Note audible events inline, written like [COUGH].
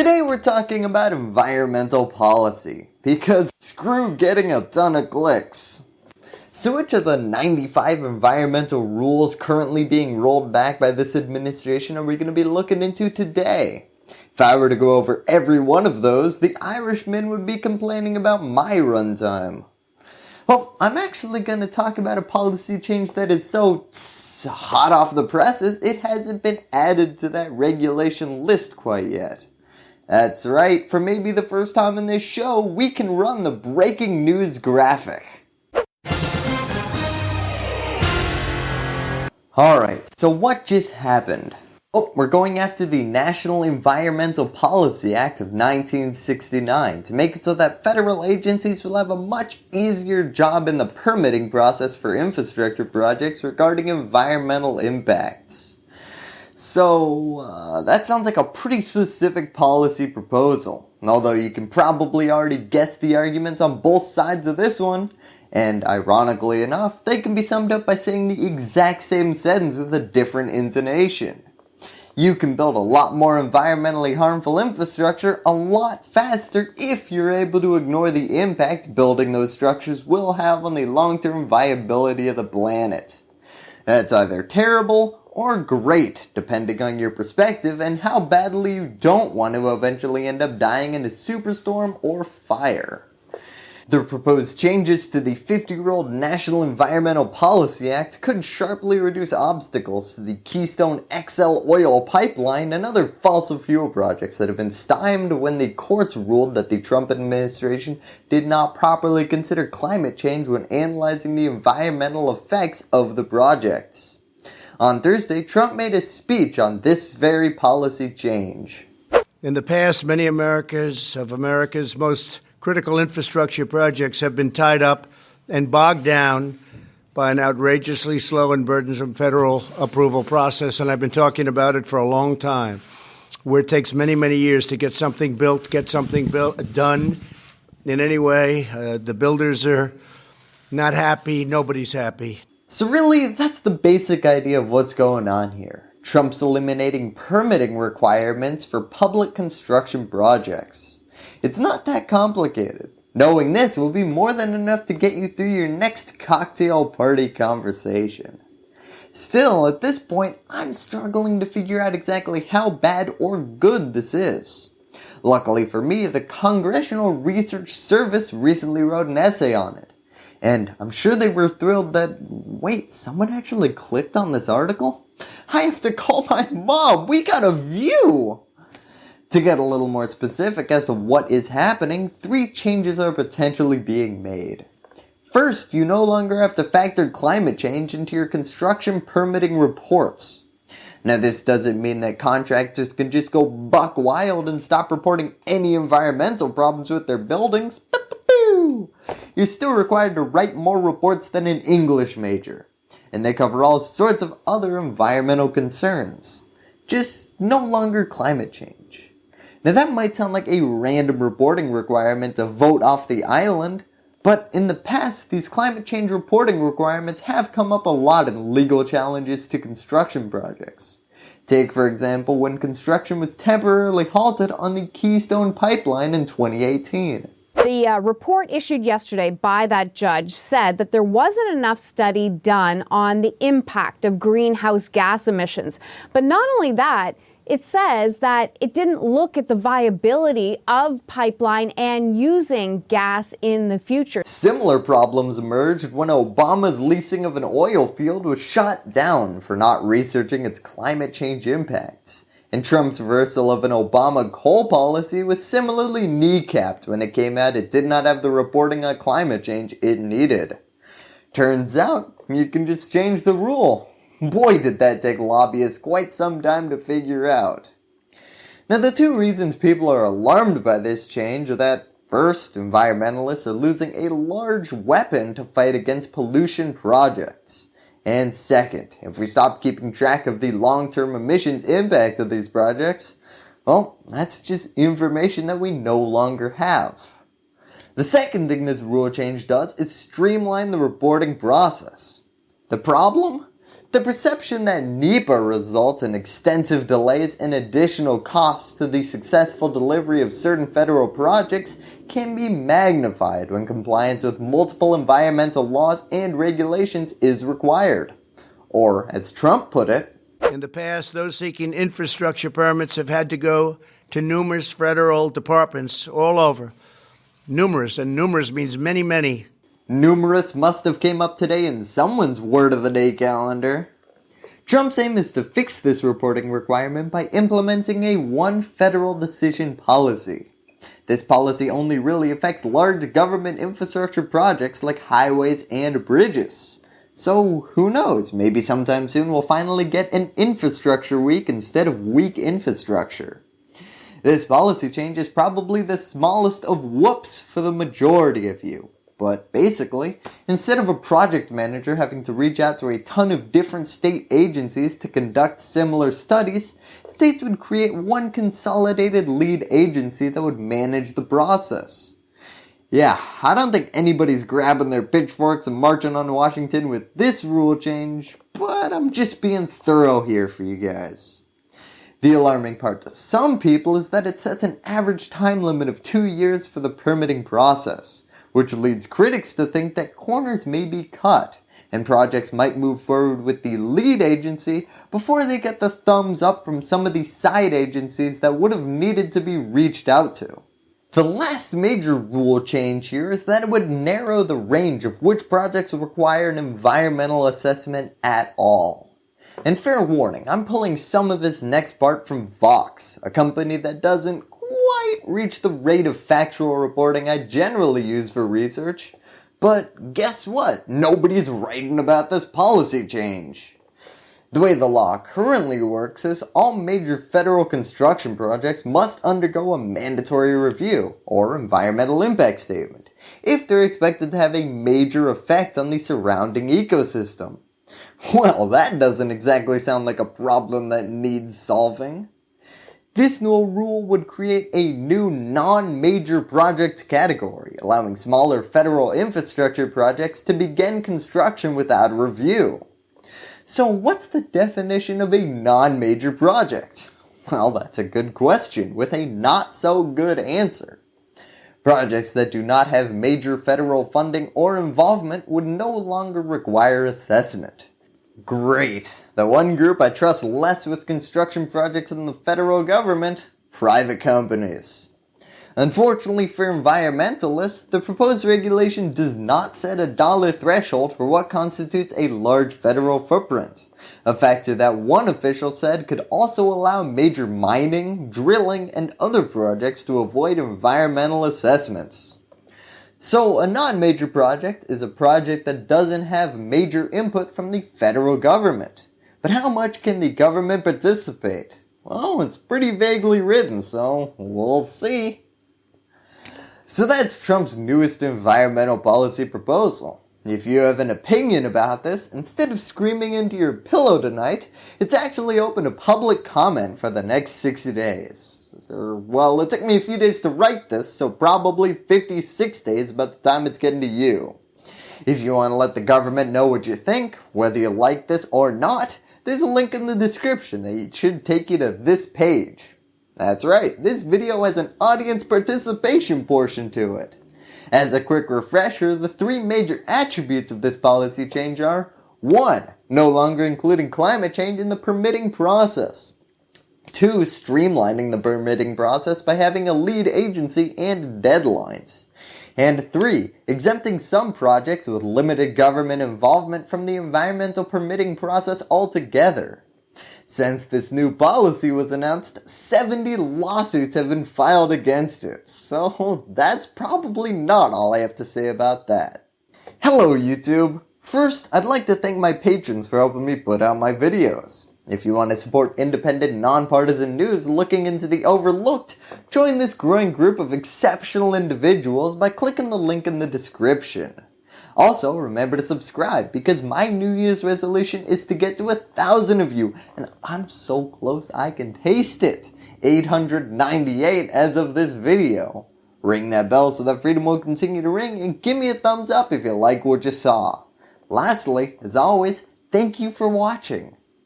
Today we're talking about environmental policy, because screw getting a ton of clicks. So which of the 95 environmental rules currently being rolled back by this administration are we going to be looking into today? If I were to go over every one of those, the Irishman would be complaining about my runtime. Well, I'm actually going to talk about a policy change that is so hot off the presses, it hasn't been added to that regulation list quite yet. That's right, for maybe the first time in this show, we can run the breaking news graphic. Alright, so what just happened? Oh, we're going after the National Environmental Policy Act of 1969 to make it so that federal agencies will have a much easier job in the permitting process for infrastructure projects regarding environmental impacts. So uh, that sounds like a pretty specific policy proposal, although you can probably already guess the arguments on both sides of this one, and ironically enough, they can be summed up by saying the exact same sentence with a different intonation. You can build a lot more environmentally harmful infrastructure a lot faster if you're able to ignore the impact building those structures will have on the long-term viability of the planet. That's either terrible or great depending on your perspective and how badly you don't want to eventually end up dying in a superstorm or fire. The proposed changes to the 50 year old National Environmental Policy Act could sharply reduce obstacles to the Keystone XL oil pipeline and other fossil fuel projects that have been stymied when the courts ruled that the Trump administration did not properly consider climate change when analyzing the environmental effects of the projects. On Thursday, Trump made a speech on this very policy change. In the past, many America's of America's most critical infrastructure projects have been tied up and bogged down by an outrageously slow and burdensome federal approval process, and I've been talking about it for a long time, where it takes many, many years to get something built, get something built, done in any way. Uh, the builders are not happy, nobody's happy. So really, that's the basic idea of what's going on here. Trump's eliminating permitting requirements for public construction projects. It's not that complicated. Knowing this will be more than enough to get you through your next cocktail party conversation. Still, at this point, I'm struggling to figure out exactly how bad or good this is. Luckily for me, the Congressional Research Service recently wrote an essay on it. And I'm sure they were thrilled that, wait, someone actually clicked on this article? I have to call my mom, we got a view! To get a little more specific as to what is happening, three changes are potentially being made. First, you no longer have to factor climate change into your construction permitting reports. Now this doesn't mean that contractors can just go buck wild and stop reporting any environmental problems with their buildings. You're still required to write more reports than an English major, and they cover all sorts of other environmental concerns. Just no longer climate change. Now that might sound like a random reporting requirement to vote off the island, but in the past these climate change reporting requirements have come up a lot in legal challenges to construction projects. Take for example when construction was temporarily halted on the Keystone Pipeline in 2018. The uh, report issued yesterday by that judge said that there wasn't enough study done on the impact of greenhouse gas emissions. But not only that, it says that it didn't look at the viability of pipeline and using gas in the future. Similar problems emerged when Obama's leasing of an oil field was shot down for not researching its climate change impacts and Trump's reversal of an Obama coal policy was similarly kneecapped when it came out it did not have the reporting on climate change it needed. Turns out, you can just change the rule. Boy did that take lobbyists quite some time to figure out. Now the two reasons people are alarmed by this change are that First, environmentalists are losing a large weapon to fight against pollution projects. And second, if we stop keeping track of the long-term emissions impact of these projects, well, that's just information that we no longer have. The second thing this rule change does is streamline the reporting process. The problem? The perception that NEPA results in extensive delays and additional costs to the successful delivery of certain federal projects can be magnified when compliance with multiple environmental laws and regulations is required. Or, as Trump put it, in the past, those seeking infrastructure permits have had to go to numerous federal departments all over. Numerous, and numerous means many, many. Numerous must have came up today in someone's word of the day calendar. Trump's aim is to fix this reporting requirement by implementing a one federal decision policy. This policy only really affects large government infrastructure projects like highways and bridges. So who knows, maybe sometime soon we'll finally get an infrastructure week instead of weak infrastructure. This policy change is probably the smallest of whoops for the majority of you. But basically, instead of a project manager having to reach out to a ton of different state agencies to conduct similar studies, states would create one consolidated lead agency that would manage the process. Yeah, I don't think anybody's grabbing their pitchforks and marching on Washington with this rule change, but I'm just being thorough here for you guys. The alarming part to some people is that it sets an average time limit of two years for the permitting process which leads critics to think that corners may be cut and projects might move forward with the lead agency before they get the thumbs up from some of the side agencies that would have needed to be reached out to. The last major rule change here is that it would narrow the range of which projects require an environmental assessment at all. And fair warning, I'm pulling some of this next part from Vox, a company that doesn't quite reach the rate of factual reporting I generally use for research. But guess what? Nobody's writing about this policy change. The way the law currently works is all major federal construction projects must undergo a mandatory review, or environmental impact statement, if they're expected to have a major effect on the surrounding ecosystem. [LAUGHS] Well, that doesn't exactly sound like a problem that needs solving. This new rule would create a new non-major project category, allowing smaller federal infrastructure projects to begin construction without review. So what's the definition of a non-major project? Well, that's a good question with a not so good answer. Projects that do not have major federal funding or involvement would no longer require assessment. Great. The one group I trust less with construction projects than the federal government, private companies. Unfortunately for environmentalists, the proposed regulation does not set a dollar threshold for what constitutes a large federal footprint. A factor that one official said could also allow major mining, drilling, and other projects to avoid environmental assessments. So a non-major project is a project that doesn't have major input from the federal government. But how much can the government participate? Well, it's pretty vaguely written, so we'll see. So that's Trump's newest environmental policy proposal. If you have an opinion about this, instead of screaming into your pillow tonight, it's actually open to public comment for the next 60 days. Well, it took me a few days to write this, so probably 56 days by the time it's getting to you. If you want to let the government know what you think, whether you like this or not, there's a link in the description that should take you to this page. That's right, this video has an audience participation portion to it. As a quick refresher, the three major attributes of this policy change are 1. No longer including climate change in the permitting process. 2. Streamlining the permitting process by having a lead agency and deadlines. And 3. Exempting some projects with limited government involvement from the environmental permitting process altogether. Since this new policy was announced, 70 lawsuits have been filed against it, so that's probably not all I have to say about that. Hello YouTube! First, I'd like to thank my patrons for helping me put out my videos. If you want to support independent, nonpartisan news looking into the overlooked, join this growing group of exceptional individuals by clicking the link in the description. Also, remember to subscribe because my New Year's resolution is to get to a thousand of you, and I'm so close I can taste it. 898 as of this video. Ring that bell so that freedom will continue to ring and give me a thumbs up if you like what you saw. Lastly, as always, Thank you for watching.